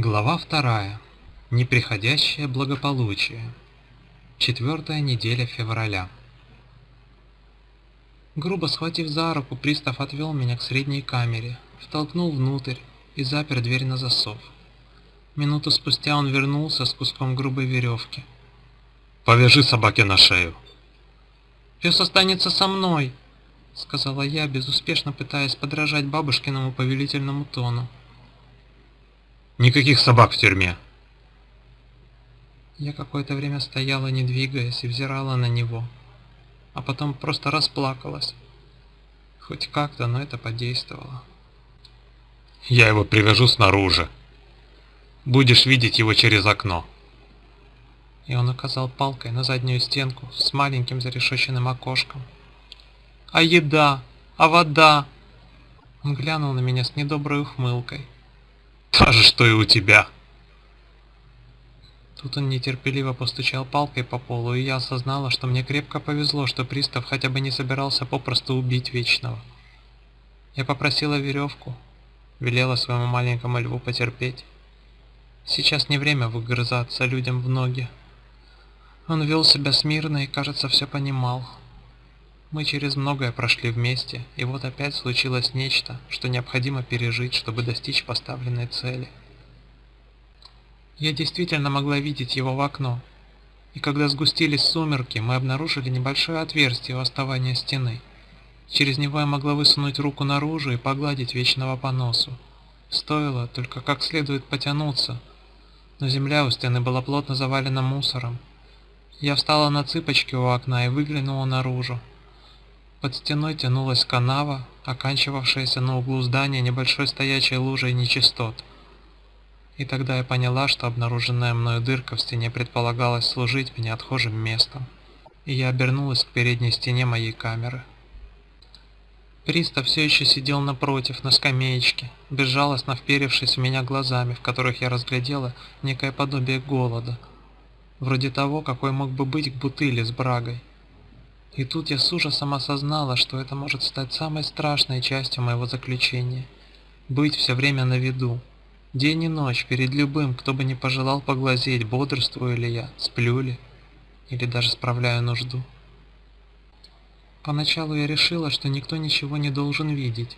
Глава вторая. Неприходящее благополучие. Четвертая неделя февраля. Грубо схватив за руку, пристав отвел меня к средней камере, втолкнул внутрь и запер дверь на засов. Минуту спустя он вернулся с куском грубой веревки. «Повяжи собаке на шею!» «Пес останется со мной!» — сказала я, безуспешно пытаясь подражать бабушкиному повелительному тону. Никаких собак в тюрьме. Я какое-то время стояла, не двигаясь, и взирала на него, а потом просто расплакалась. Хоть как-то, но это подействовало. Я его привяжу снаружи. Будешь видеть его через окно. И он указал палкой на заднюю стенку с маленьким зарешоченным окошком. «А еда? А вода?» Он глянул на меня с недоброй ухмылкой. Та же, что и у тебя. Тут он нетерпеливо постучал палкой по полу, и я осознала, что мне крепко повезло, что пристав хотя бы не собирался попросту убить Вечного. Я попросила веревку, велела своему маленькому льву потерпеть. Сейчас не время выгрызаться людям в ноги. Он вел себя смирно и, кажется, все понимал. Мы через многое прошли вместе, и вот опять случилось нечто, что необходимо пережить, чтобы достичь поставленной цели. Я действительно могла видеть его в окно, и когда сгустились сумерки, мы обнаружили небольшое отверстие у основания стены. Через него я могла высунуть руку наружу и погладить вечного по носу. Стоило только как следует потянуться, но земля у стены была плотно завалена мусором. Я встала на цыпочки у окна и выглянула наружу. Под стеной тянулась канава, оканчивавшаяся на углу здания небольшой стоячей лужей нечистот. И тогда я поняла, что обнаруженная мною дырка в стене предполагалась служить мне отхожим местом, и я обернулась к передней стене моей камеры. Пристав все еще сидел напротив, на скамеечке, безжалостно вперевшись в меня глазами, в которых я разглядела некое подобие голода, вроде того, какой мог бы быть к бутыли с брагой. И тут я с ужасом осознала, что это может стать самой страшной частью моего заключения. Быть все время на виду. День и ночь перед любым, кто бы не пожелал поглазеть, бодрствую ли я, сплю ли, или даже справляю нужду. Поначалу я решила, что никто ничего не должен видеть,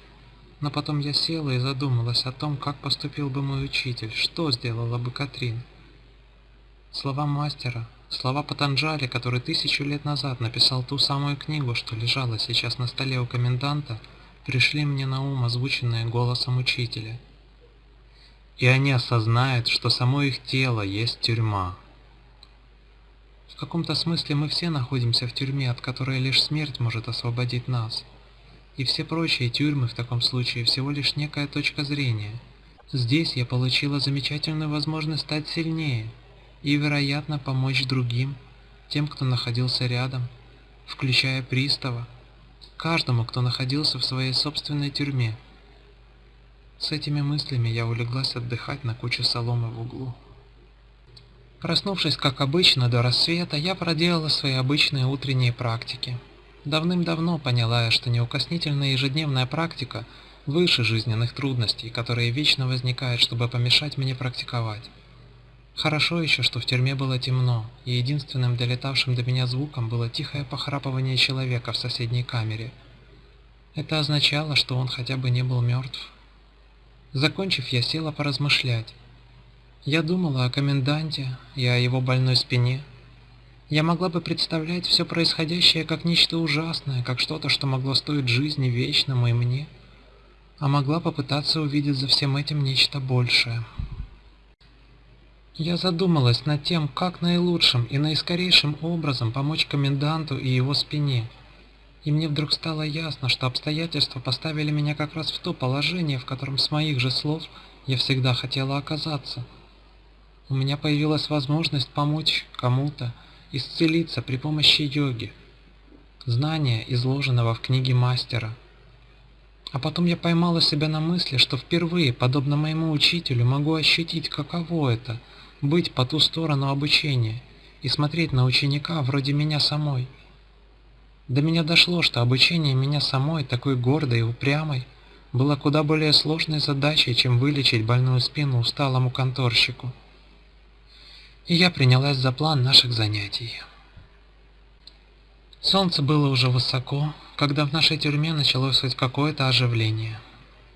но потом я села и задумалась о том, как поступил бы мой учитель, что сделала бы Катрин. Слова мастера, Слова Патанджали, который тысячу лет назад написал ту самую книгу, что лежала сейчас на столе у коменданта, пришли мне на ум, озвученные голосом учителя. И они осознают, что само их тело есть тюрьма. В каком-то смысле мы все находимся в тюрьме, от которой лишь смерть может освободить нас. И все прочие тюрьмы в таком случае всего лишь некая точка зрения. Здесь я получила замечательную возможность стать сильнее – и, вероятно, помочь другим, тем, кто находился рядом, включая пристава, каждому, кто находился в своей собственной тюрьме. С этими мыслями я улеглась отдыхать на куче соломы в углу. Проснувшись, как обычно, до рассвета, я проделала свои обычные утренние практики. Давным-давно поняла я, что неукоснительная ежедневная практика выше жизненных трудностей, которые вечно возникают, чтобы помешать мне практиковать. Хорошо еще, что в тюрьме было темно, и единственным долетавшим до меня звуком было тихое похрапывание человека в соседней камере. Это означало, что он хотя бы не был мертв. Закончив, я села поразмышлять. Я думала о коменданте и о его больной спине. Я могла бы представлять все происходящее как нечто ужасное, как что-то, что могло стоить жизни вечному и мне, а могла попытаться увидеть за всем этим нечто большее. Я задумалась над тем, как наилучшим и наискорейшим образом помочь коменданту и его спине. И мне вдруг стало ясно, что обстоятельства поставили меня как раз в то положение, в котором с моих же слов я всегда хотела оказаться. У меня появилась возможность помочь кому-то исцелиться при помощи йоги, знания, изложенного в книге мастера. А потом я поймала себя на мысли, что впервые, подобно моему учителю, могу ощутить, каково это – быть по ту сторону обучения и смотреть на ученика вроде меня самой. До меня дошло, что обучение меня самой, такой гордой и упрямой, было куда более сложной задачей, чем вылечить больную спину усталому конторщику. И я принялась за план наших занятий. Солнце было уже высоко, когда в нашей тюрьме началось хоть какое-то оживление.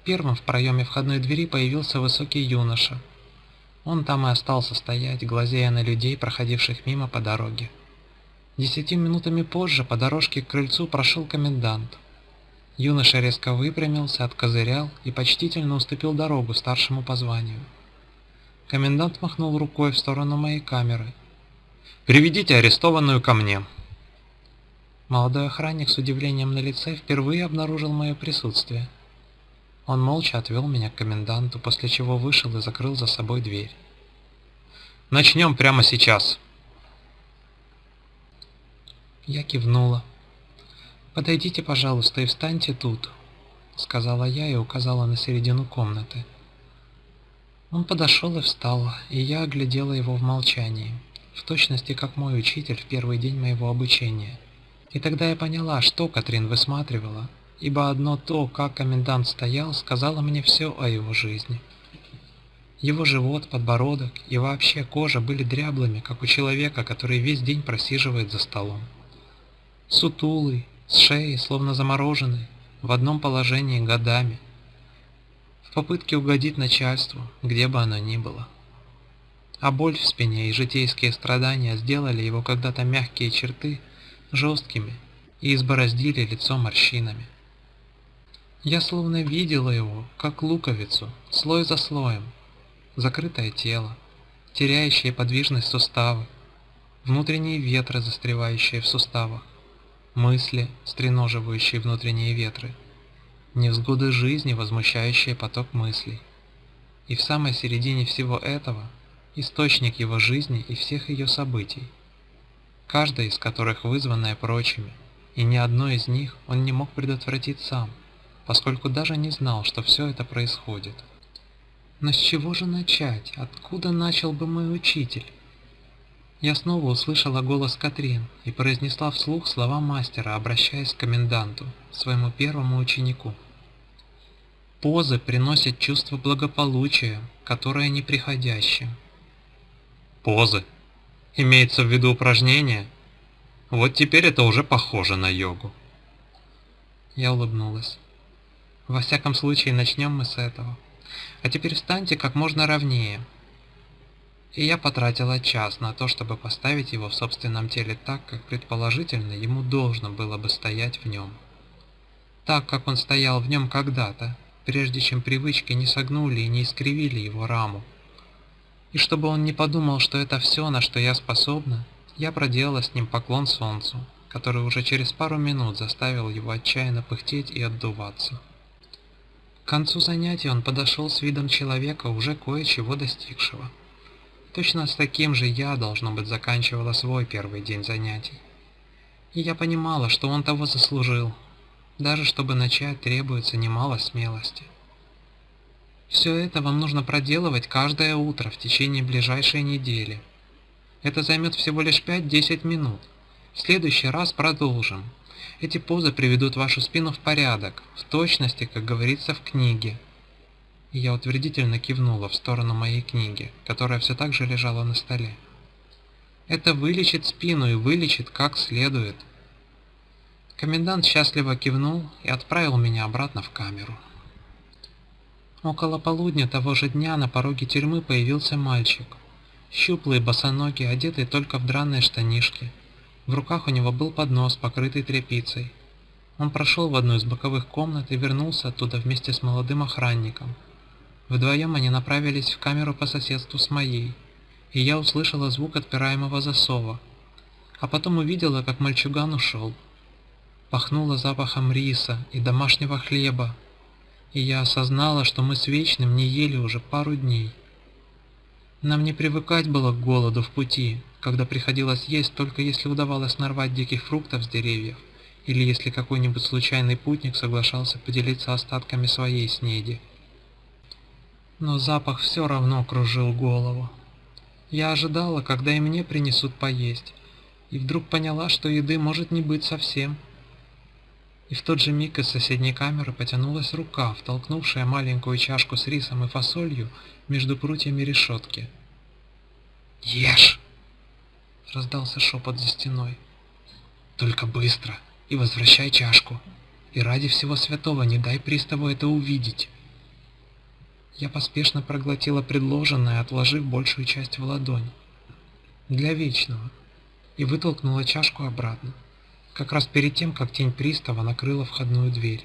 Первым в проеме входной двери появился высокий юноша. Он там и остался стоять, глазея на людей, проходивших мимо по дороге. Десяти минутами позже по дорожке к крыльцу прошел комендант. Юноша резко выпрямился, откозырял и почтительно уступил дорогу старшему по званию. Комендант махнул рукой в сторону моей камеры. «Приведите арестованную ко мне», Молодой охранник с удивлением на лице впервые обнаружил мое присутствие. Он молча отвел меня к коменданту, после чего вышел и закрыл за собой дверь. «Начнем прямо сейчас!» Я кивнула. «Подойдите, пожалуйста, и встаньте тут», — сказала я и указала на середину комнаты. Он подошел и встал, и я оглядела его в молчании, в точности как мой учитель в первый день моего обучения. И тогда я поняла, что Катрин высматривала, ибо одно то, как комендант стоял, сказала мне все о его жизни. Его живот, подбородок и вообще кожа были дряблыми, как у человека, который весь день просиживает за столом. Сутулый, с шеей, словно замороженный, в одном положении годами, в попытке угодить начальству, где бы оно ни было. А боль в спине и житейские страдания сделали его когда-то мягкие черты – жесткими и избороздили лицо морщинами. Я словно видела его, как луковицу, слой за слоем, закрытое тело, теряющее подвижность суставы, внутренние ветры, застревающие в суставах, мысли, стреноживающие внутренние ветры, невзгоды жизни, возмущающие поток мыслей. И в самой середине всего этого – источник его жизни и всех ее событий – каждая из которых вызванная прочими, и ни одно из них он не мог предотвратить сам, поскольку даже не знал, что все это происходит. Но с чего же начать? Откуда начал бы мой учитель? Я снова услышала голос Катрин и произнесла вслух слова мастера, обращаясь к коменданту, своему первому ученику. Позы приносят чувство благополучия, которое неприходящее. Позы? Имеется в виду упражнение? Вот теперь это уже похоже на йогу. Я улыбнулась. Во всяком случае, начнем мы с этого. А теперь встаньте как можно ровнее. И я потратила час на то, чтобы поставить его в собственном теле так, как предположительно ему должно было бы стоять в нем. Так, как он стоял в нем когда-то, прежде чем привычки не согнули и не искривили его раму. И чтобы он не подумал, что это все, на что я способна, я проделала с ним поклон солнцу, который уже через пару минут заставил его отчаянно пыхтеть и отдуваться. К концу занятия он подошел с видом человека, уже кое-чего достигшего. Точно с таким же я, должно быть, заканчивала свой первый день занятий. И я понимала, что он того заслужил. Даже чтобы начать, требуется немало смелости. Все это вам нужно проделывать каждое утро в течение ближайшей недели. Это займет всего лишь 5-10 минут. В следующий раз продолжим. Эти позы приведут вашу спину в порядок, в точности, как говорится в книге. И я утвердительно кивнула в сторону моей книги, которая все так же лежала на столе. Это вылечит спину и вылечит как следует. Комендант счастливо кивнул и отправил меня обратно в камеру. Около полудня того же дня на пороге тюрьмы появился мальчик. Щуплый, босоногий, одетый только в драные штанишки. В руках у него был поднос, покрытый тряпицей. Он прошел в одну из боковых комнат и вернулся оттуда вместе с молодым охранником. Вдвоем они направились в камеру по соседству с моей, и я услышала звук отпираемого засова. А потом увидела, как мальчуган ушел. Пахнуло запахом риса и домашнего хлеба, и я осознала, что мы с Вечным не ели уже пару дней. Нам не привыкать было к голоду в пути, когда приходилось есть только если удавалось нарвать диких фруктов с деревьев, или если какой-нибудь случайный путник соглашался поделиться остатками своей снеди. Но запах все равно кружил голову. Я ожидала, когда и мне принесут поесть, и вдруг поняла, что еды может не быть совсем. И в тот же миг из соседней камеры потянулась рука, втолкнувшая маленькую чашку с рисом и фасолью между прутьями решетки. «Ешь!» — раздался шепот за стеной. «Только быстро и возвращай чашку, и ради всего святого не дай приставу это увидеть!» Я поспешно проглотила предложенное, отложив большую часть в ладонь. Для вечного. И вытолкнула чашку обратно. Как раз перед тем, как тень пристава накрыла входную дверь.